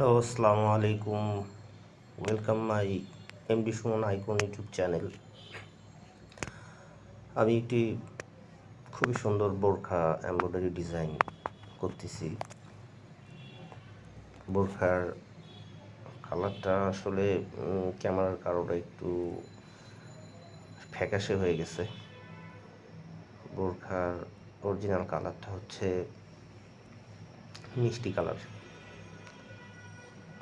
Hello, আসসালামু আলাইকুম। Welcome my MD Sumon icon YouTube channel আমি একটি খুবই সুন্দর বোরখা এমব্রয়ডারি ডিজাইন করতেছি। বোরখার কালারটা আসলে ক্যামেরার কারণে একটু ফ্যাকাশে হয়ে গেছে। বোরখার অরিজিনাল কালারটা হচ্ছে মিষ্টি কালার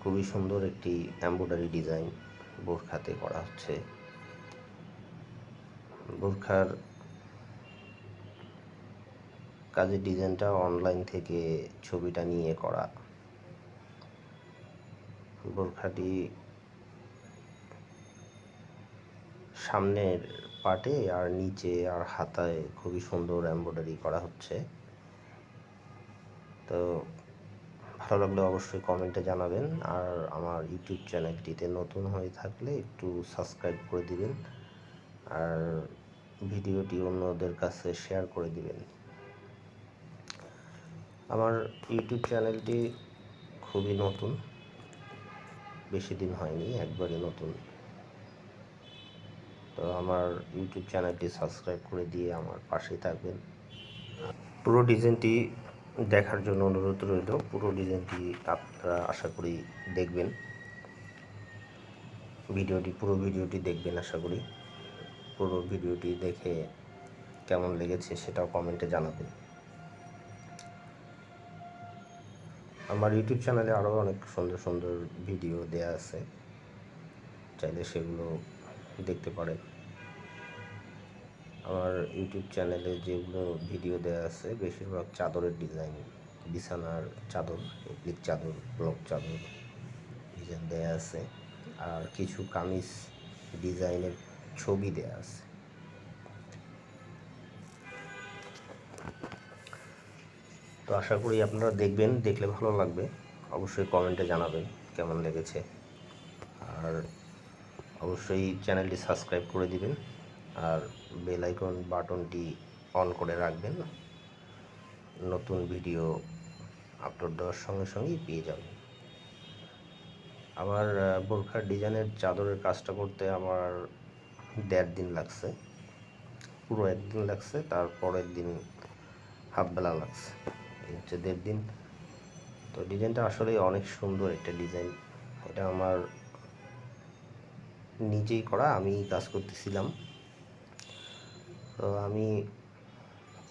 খুবই সুন্দর একটি এমব্রয়ডারি ডিজাইন বোরখাতে করা হচ্ছে। বোরখার কাজের ডিজাইনটা অনলাইন থেকে ছবিটা নিয়ে করা। বোরখাটি সামনের পাটে আর নিচে আর হাতায় খুবই সুন্দর এমব্রয়ডারি করা হচ্ছে। তো ভালো লাগলে অবশ্যই কমেন্টে জানাবেন। আর আমার ইউটিউব চ্যানেলটিতে নতুন হয়ে থাকলে একটু সাবস্ক্রাইব করে দিবেন। আর ভিডিওটি অন্যদের কাছে শেয়ার করে দিবেন। আমার ইউটিউব চ্যানেলটি খুবই নতুন। বেশি দিন হয়নি একবারে নতুন। তো আমার ইউটিউব চ্যানেলটি সাবস্ক্রাইব করে দিয়ে আমার পাশেই থাকবেন। পুরো ডিজাইনটি দেখার জন্য অনুরোধ রইল। পুরো ডিজাইনটি আপনারা আশা করি দেখবেন। ভিডিওটি, পুরো ভিডিওটি দেখবেন আশা করি। পুরো ভিডিওটি দেখে কেমন লেগেছে সেটাও কমেন্টে জানাবেন। আমার ইউটিউব চ্যানেলে আরও অনেক সুন্দর সুন্দর ভিডিও দেয়া আছে। চাইলে সেগুলো দেখতে পারেন। আমার ইউটিউব চ্যানেলে যেগুলো ভিডিও দেওয়া আছে, বেশিরভাগ চাদরের ডিজাইন বিছানার চাদর এপ্লিক চাদর ব্লক চাদর ডিজাইন দেওয়া আছে। আর কিছু কামিজ ডিজাইনের ছবি দেওয়া আছে। তো আশা করি আপনারা দেখবেন, দেখলে ভালো লাগবে। অবশ্যই কমেন্টে জানাবেন কেমন লেগেছে। আর অবশ্যই চ্যানেলটি সাবস্ক্রাইব করে দিবেন। আর বেল আইকন বাটনটি অন করে রাখবেন। নতুন ভিডিও আপলোড দেওয়ার সঙ্গে সঙ্গেই পেয়ে যাবেন। আমার বোরখার ডিজাইনের চাদরের কাজটা করতে আমার দেড় দিন লাগছে। পুরো একদিন লাগছে তারপরের দিন হাফ বেলা লাগছে। এই হচ্ছে দেড় দিন। তো ডিজাইনটা আসলে অনেক সুন্দর একটা ডিজাইন এটা আমার নিজেই করা আমি কাজ করতেছিলাম। তো আমি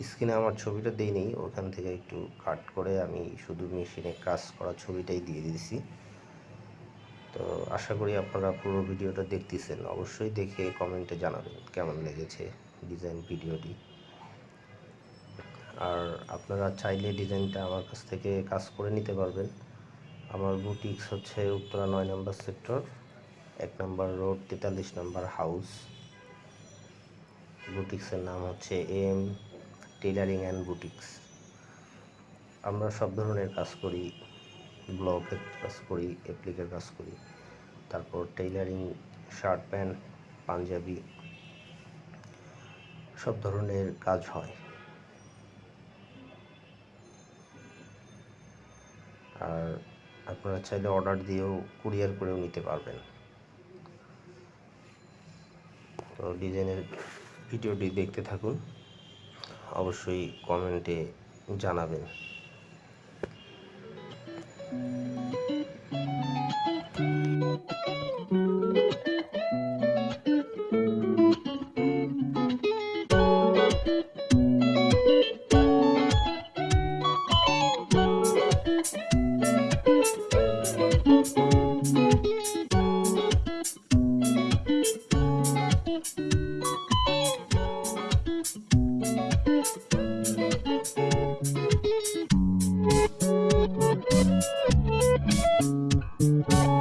স্ক্রিনে আমার ছবিটা দিই দিইনি, ওখান থেকে একটু কাট করে আমি শুধু মেশিনে কাজ করা ছবিটাই দিয়ে দিয়েছি। তো আশা করি আপনারা পুরো ভিডিওটা দেখতেছেন, অবশ্যই দেখে কমেন্টে জানাবেন কেমন লেগেছে ডিজাইন ভিডিওটি। আর আপনারা চাইলে ডিজাইনটা আমার কাছ থেকে কাজ করে নিতে পারবেন। আমার বুটিক্স হচ্ছে উত্তরা নয় নম্বর সেক্টর এক নম্বর রোড তেতাল্লিশ নম্বর হাউস বুটিক্সের নাম হচ্ছে এম টেলারিং অ্যান্ড বুটিক্স আমরা সব ধরনের কাজ করি ব্লকের কাজ করি অ্যাপ্লিকের কাজ করি। তারপর টেইলারিং শার্ট প্যান্ট পাঞ্জাবি, সব ধরনের কাজ হয়। আর আপনারা চাইলে অর্ডার দিয়েও কুরিয়ার করেও নিতে পারবেন। তো ডিজাইনের ভিডিওটি দেখতে থাকুন। অবশ্যই কমেন্টে জানাবেন।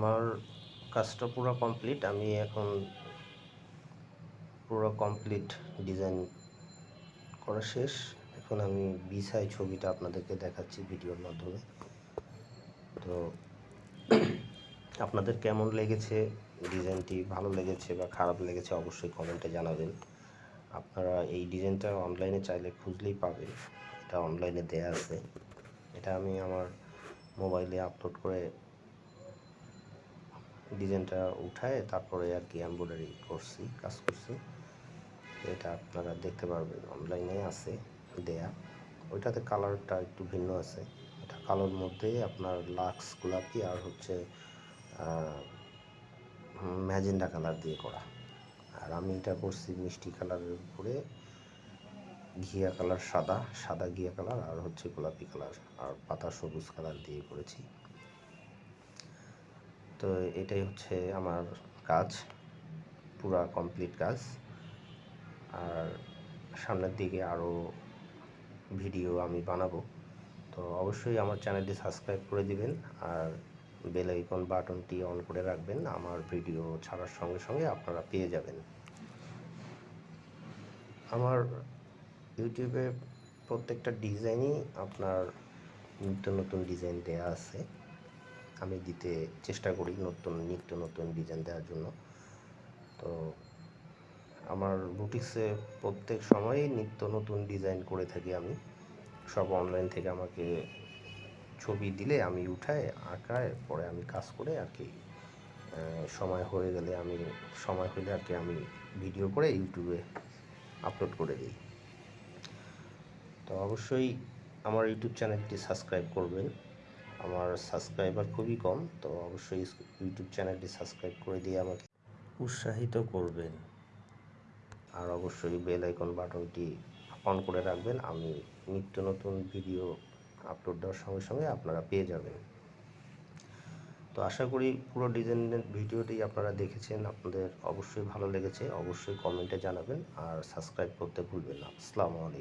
আমার কাজটা পুরো কমপ্লিট আমি এখন পুরো কমপ্লিট ডিজাইন করা শেষ। এখন আমি বিছাই ছবিটা আপনাদেরকে দেখাচ্ছি ভিডিওর মাধ্যমে। তো আপনাদের কেমন লেগেছে ডিজাইনটি ভালো লেগেছে বা খারাপ লেগেছে অবশ্যই কমেন্টে জানাবেন। আপনারা এই ডিজাইনটা অনলাইনে চাইলে খুঁজলেই পাবেন। এটা অনলাইনে দেয়া আছে। এটা আমি আমার মোবাইলে আপলোড করে ডিজাইনটা উঠায় তারপরে আর কি এমব্রয়ডারি করছি, কাজ করছি। এটা আপনারা দেখতে পারবেন অনলাইনে আছে দেয়া। ওইটাতে কালারটা একটু ভিন্ন আছে। এটা কালোর মধ্যে আপনার লাক্স গোলাপি আর হচ্ছে ম্যাজেন্ডা কালার দিয়ে করা। আর আমি এটা করছি মিষ্টি কালারের উপরে, ঘিয়া কালার সাদা সাদা ঘিয়া কালার আর হচ্ছে গোলাপি কালার আর পাতা সবুজ কালার দিয়ে করেছি। তো এটাই হচ্ছে আমার কাজ, পুরা কমপ্লিট কাজ। আর সামনের দিকে আরও ভিডিও আমি বানাবো। তো অবশ্যই আমার চ্যানেলটি সাবস্ক্রাইব করে দিবেন আর বেল আইকন বাটনটি অন করে রাখবেন। আমার ভিডিও ছাড়ার সঙ্গে সঙ্গে আপনারা পেয়ে যাবেন। আমার ইউটিউবে প্রত্যেকটা ডিজাইনই আপনার নিত্য নতুন ডিজাইন দেয়া আছে। আমি দিতে চেষ্টা করি নতুন, নিত্য নতুন ডিজাইন দেওয়ার জন্য। তো আমার বুটিক্সে প্রত্যেক সময়ই নিত্য নতুন ডিজাইন করে থাকি আমি। সব অনলাইন থেকে আমাকে ছবি দিলে আমি উঠাই, আঁকায়, পরে আমি কাজ করে আর কি সময় হয়ে গেলে আমি, সময় হলে আর কি আমি ভিডিও করে ইউটিউবে আপলোড করে দিই। তো অবশ্যই আমার ইউটিউব চ্যানেলটি সাবস্ক্রাইব করবেন। আমার সাবস্ক্রাইবার খুবই কম, তো অবশ্যই ইউটিউব চ্যানেলটি সাবস্ক্রাইব করে দিয়ে আমাকে উৎসাহিত করবেন। আর অবশ্যই বেল আইকন বাটনটি অন করে রাখবেন, আমি নিত্য নতুন ভিডিও আপলোড দেওয়ার সঙ্গে সঙ্গে আপনারা পেয়ে যাবেন। তো আশা করি পুরো ডিজাইনের ভিডিওটি আপনারা দেখেছেন, আপনাদের অবশ্যই ভালো লেগেছে, অবশ্যই কমেন্টে জানাবেন, আর সাবস্ক্রাইব করতে ভুলবেন না। আসসালামু আলাইকুম।